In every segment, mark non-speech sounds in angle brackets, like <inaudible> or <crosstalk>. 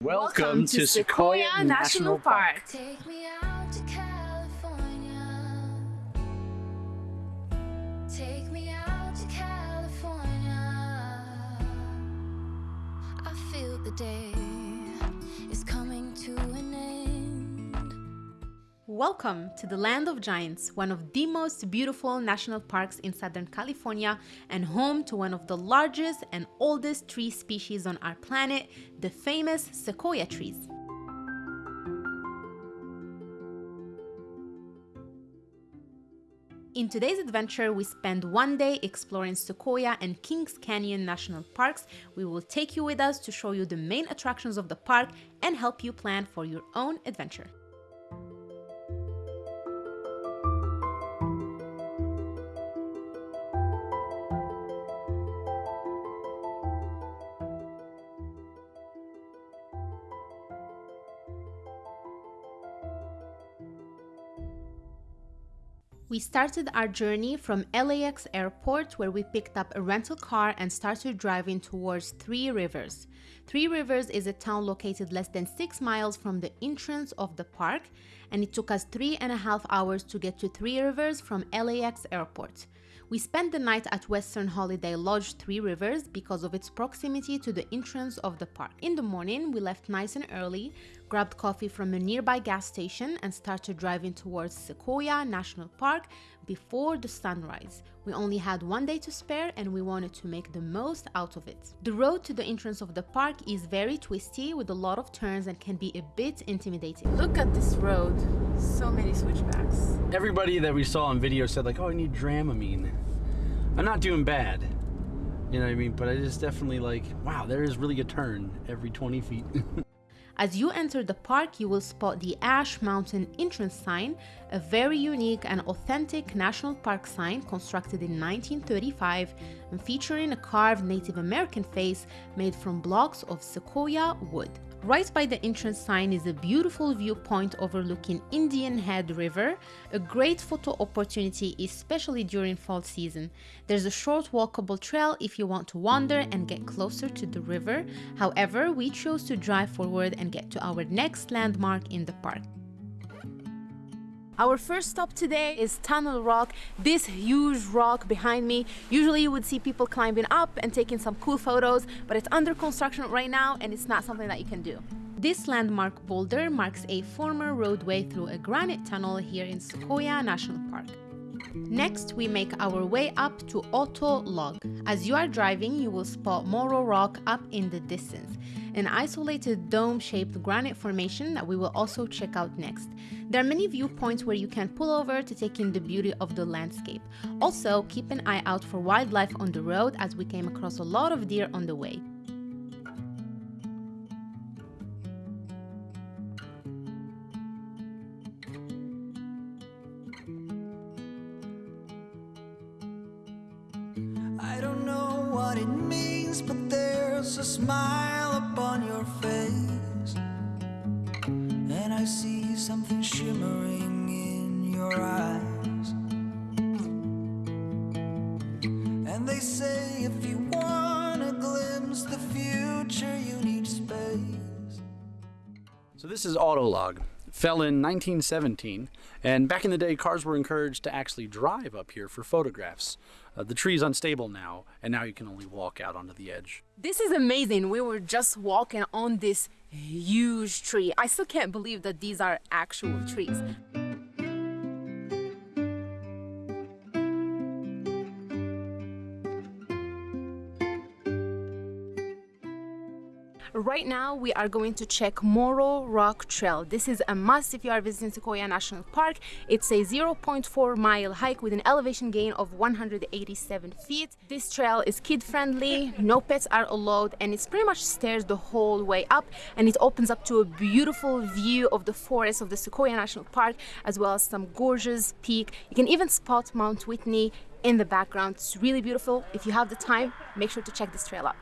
Welcome, to, Sequoia, National Park. Take me out to California. Take me out to California. I feel the day is Welcome to the Land of Giants, one of the most beautiful national parks in Southern California and home to one of the largest and oldest tree species on our planet, the famous sequoia trees. In today's adventure, we spend one day exploring Sequoia and Kings Canyon National Parks. We will take you with us to show you the main attractions of the park and help you plan for your own adventure. We started our journey from LAX airport where we picked up a rental car and started driving towards Three Rivers. Three Rivers is a town located less than six miles from the entrance of the park and it took us three and a half hours to get to Three Rivers from LAX airport. We spent the night at Western Holiday Lodge Three Rivers because of its proximity to the entrance of the park. In the morning, we left nice and early, grabbed coffee from a nearby gas station, and started driving towards Sequoia National Park before the sunrise. We only had one day to spare and we wanted to make the most out of it. The road to the entrance of the park is very twisty with a lot of turns and can be a bit intimidating. Look at this road, so many switchbacks. Everybody that we saw on video said like, oh, I need Dramamine. I'm not doing bad. You know what I mean? But it is definitely like, wow, there is really a turn every 20 feet. <laughs> As you enter the park, you will spot the Ash Mountain entrance sign, a very unique and authentic national park sign constructed in 1935 and featuring a carved Native American face made from blocks of sequoia wood. Right by the entrance sign is a beautiful viewpoint overlooking Indian Head River, a great photo opportunity especially during fall season. There's a short walkable trail if you want to wander and get closer to the river. However, we chose to drive forward and get to our next landmark in the park. Our first stop today is Tunnel Rock, this huge rock behind me. Usually you would see people climbing up and taking some cool photos, but it's under construction right now and it's not something that you can do. This landmark boulder marks a former roadway through a granite tunnel here in Sequoia National Park. Next, we make our way up to Auto Log. As you are driving, you will spot Morro Rock up in the distance, an isolated dome-shaped granite formation that we will also check out next. There are many viewpoints where you can pull over to take in the beauty of the landscape. Also, keep an eye out for wildlife on the road as we came across a lot of deer on the way. They say if you want to glimpse the future, you need space. so this is Autolog. Fell in 1917, and back in the day, cars were encouraged to actually drive up here for photographs. Uh, the tree's unstable now, and now you can only walk out onto the edge. This is amazing. We were just walking on this huge tree. I still can't believe that these are actual trees. Right now, we are going to check Morro Rock Trail. This is a must if you are visiting Sequoia National Park. It's a 0.4 mile hike with an elevation gain of 187 feet. This trail is kid friendly, no pets are allowed, and it's pretty much stairs the whole way up. And it opens up to a beautiful view of the forest of the Sequoia National Park, as well as some gorgeous peak. You can even spot Mount Whitney in the background. It's really beautiful. If you have the time, make sure to check this trail out.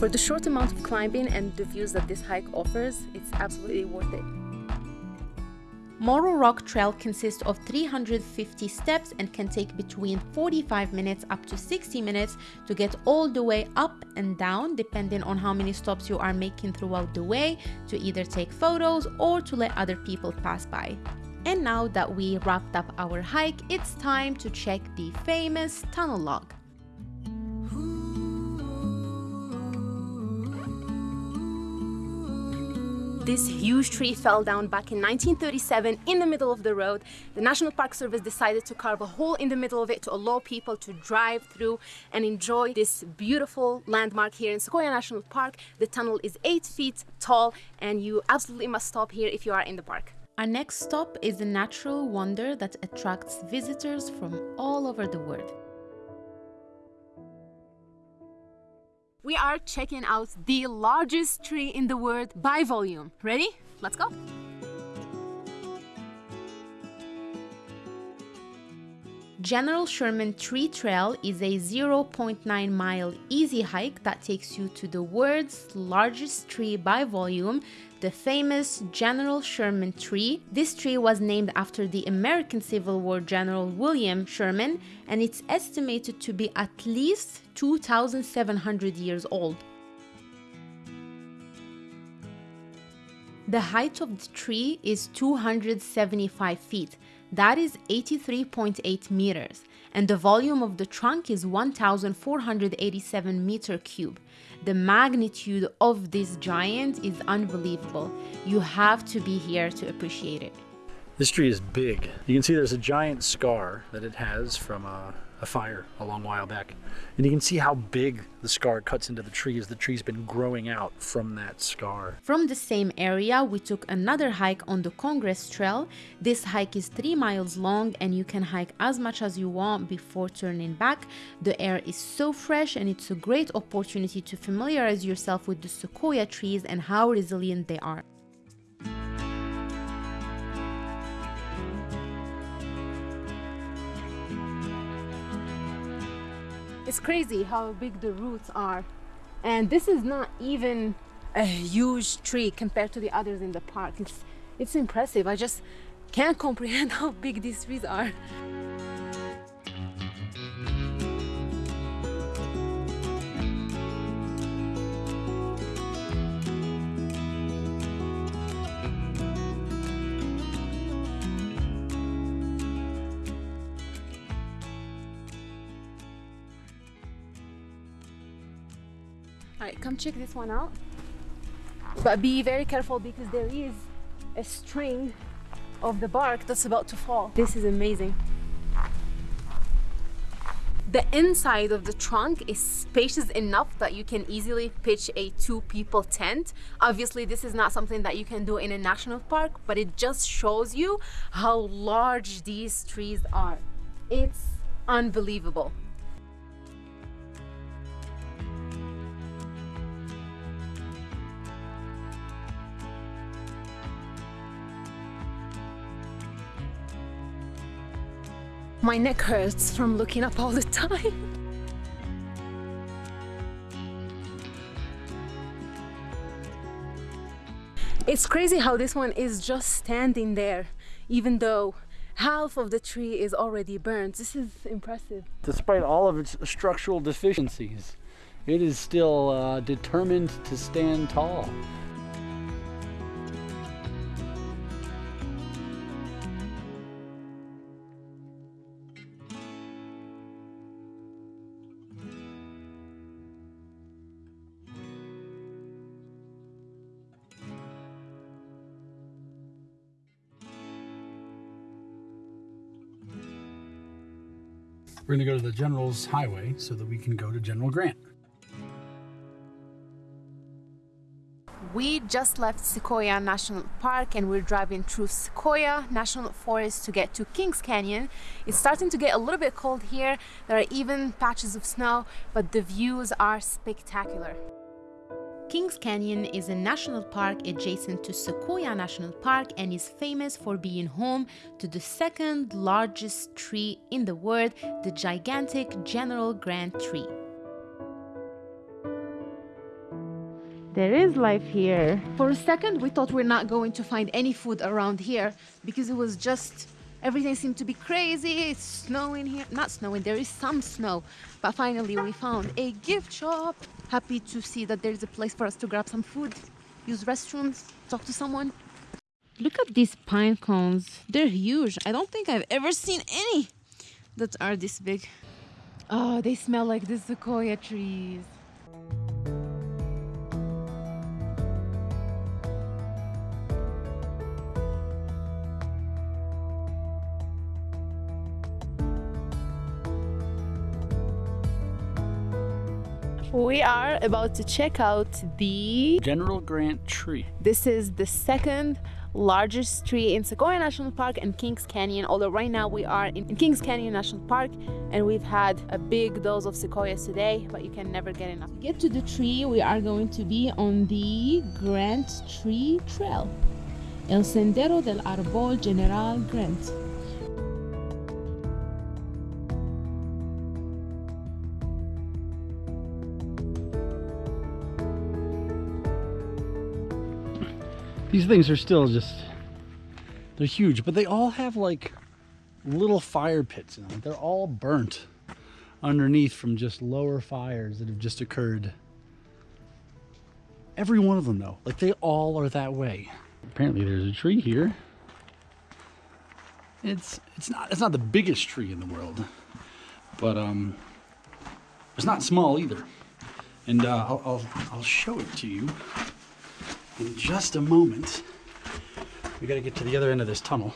For the short amount of climbing and the views that this hike offers, it's absolutely worth it. Morro Rock Trail consists of 350 steps and can take between 45 minutes up to 60 minutes to get all the way up and down, depending on how many stops you are making throughout the way, to either take photos or to let other people pass by. And now that we wrapped up our hike, it's time to check the famous tunnel log. This huge tree fell down back in 1937 in the middle of the road. The National Park Service decided to carve a hole in the middle of it to allow people to drive through and enjoy this beautiful landmark here in Sequoia National Park. The tunnel is 8 feet tall and you absolutely must stop here if you are in the park. Our next stop is a natural wonder that attracts visitors from all over the world. We are checking out the largest tree in the world by volume. Ready? Let's go. General Sherman Tree Trail is a 0.9 mile easy hike that takes you to the world's largest tree by volume, the famous General Sherman tree. This tree was named after the American Civil War General William Sherman and it's estimated to be at least 2,700 years old. The height of the tree is 275 feet, that is 83.8 meters, and the volume of the trunk is 1487 meter cube. The magnitude of this giant is unbelievable. You have to be here to appreciate it. This tree is big. You can see there's a giant scar that it has from a, a, fire a long while back. And you can see how big the scar cuts into the tree as the tree's been growing out from that scar. From the same area, we took another hike on the Congress Trail. This hike is three miles long and you can hike as much as you want before turning back. The air is so fresh and it's a great opportunity to familiarize yourself with the sequoia trees and how resilient they are. It's crazy how big the roots are. And this is not even a huge tree compared to the others in the park. It's, it's impressive. I just can't <laughs> comprehend how big these trees are. Come check this one out. But be very careful because there is a string of the bark that's about to fall. This is amazing. The inside of the trunk is spacious enough that you can easily pitch a two people tent. Obviously, this is not something that you can do in a national park, but it just shows you how large these trees are. It's unbelievable. My neck hurts from looking up all the time. It's crazy how this one is just standing there, even though half of the tree is already burned. This is impressive. Despite all of its structural deficiencies, it is still uh, determined to stand tall. We're going to go to the General's Highway so that we can go to General Grant. We just left Sequoia National Park and we're driving through Sequoia National Forest to get to Kings Canyon. It's starting to get a little bit cold here. There are even patches of snow, but the views are spectacular. Kings Canyon is a national park adjacent to Sequoia National Park and is famous for being home to the second largest tree in the world, the gigantic General Grant tree. There is life here. For a second, we thought we're not going to find any food around here because it was just everything seemed to be crazy. It's snowing here. Not snowing, there is some snow. But finally, we found a gift shop. Happy to see that there's a place for us to grab some food, use restrooms, talk to someone. Look at these pine cones. They're huge. I don't think I've ever seen any that are this big. Oh, they smell like the sequoia trees. We are about to check out the. General Grant tree. This is the second largest tree in Sequoia National Park and Kings Canyon. Although right now we are in Kings Canyon National Park and we've had a big dose of sequoias today, but you can never get enough. To get to the tree, we are going to be on the Grant Tree Trail. El Sendero del Arbol General Grant. These things are still just, they're huge, but they all have like little fire pits in them. They're all burnt underneath from just lower fires that have just occurred. Every one of them though, like they all are that way. Apparently there's a tree here. It's it's not it's not the biggest tree in the world, but um, it's not small either. And uh, I'll, I'll I'll show it to you in just a moment. We got to get to the other end of this tunnel.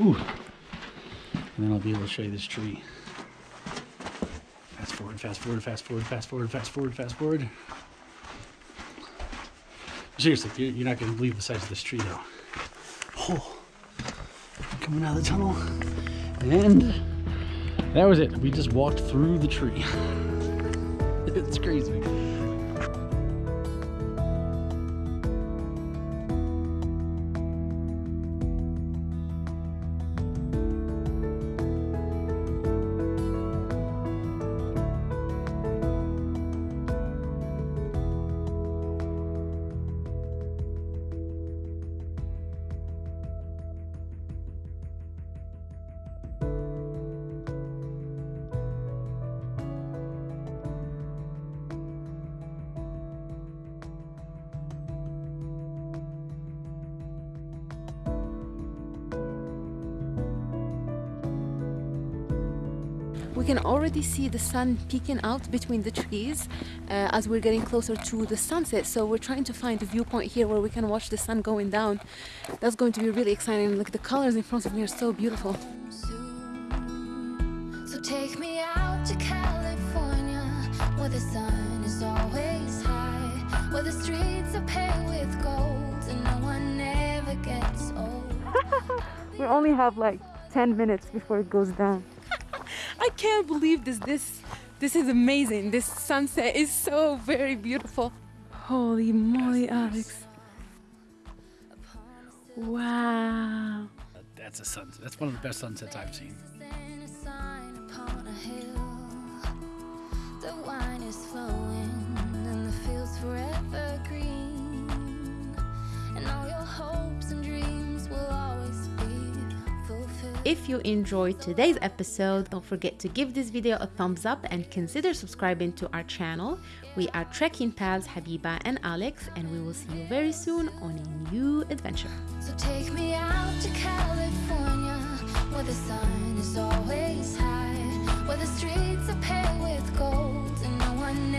Ooh. And then I'll be able to show you this tree. Fast forward, fast forward, fast forward, fast forward, fast forward, fast forward. Seriously, you're not going to believe the size of this tree, though. Oh, coming out of the tunnel. And that was it. We just walked through the tree. <laughs> it's crazy. Can already see the sun peeking out between the trees uh, as we're getting closer to the sunset. So we're trying to find a viewpoint here where we can watch the sun going down. That's going to be really exciting. Look, the colors in front of me are so beautiful. So take me out to California, where the sun is always high, where the streets are paved with gold, and no one ever gets old. <laughs> We only have like 10 minutes before it goes down. I can't believe this. This this is amazing. This sunset is so very beautiful. Holy moly, Alex. Wow. That's a sunset. That's one of the best sunsets I've seen. Then a sign upon a hill. The wine is flowing, and the fields forever green. And all your hopes and dreams will always be fulfilled. If you enjoyed today's episode, don't forget to give this video a thumbs up and consider subscribing to our channel. We are trekking pals Habiba and Alex and we will see you very soon on a new adventure. So take me out to California where the sun is always high, where the streets are paved with gold and no one